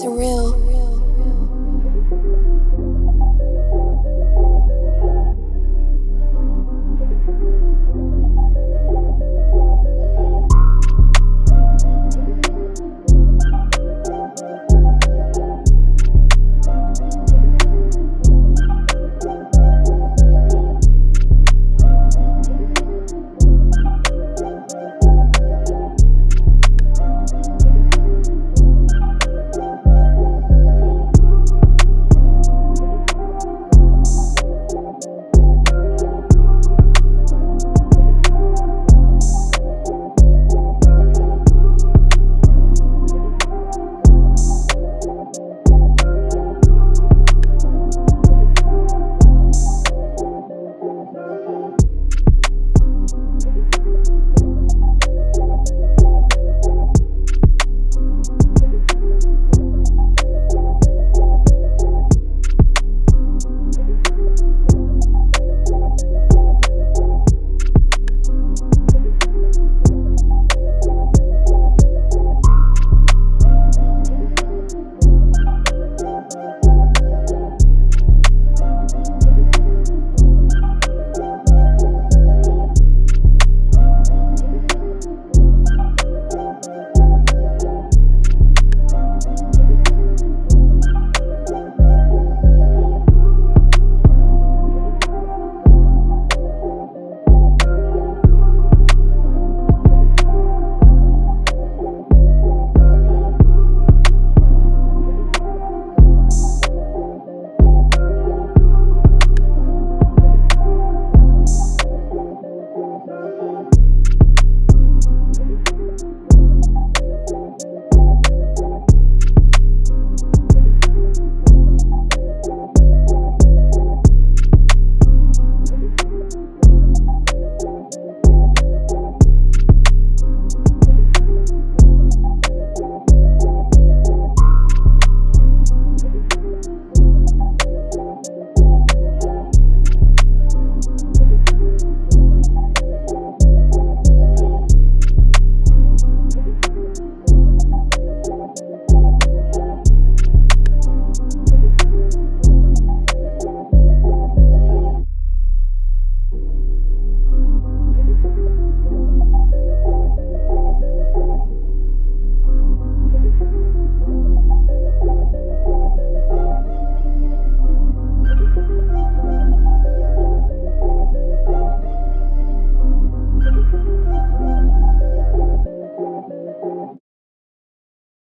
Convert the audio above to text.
Surreal.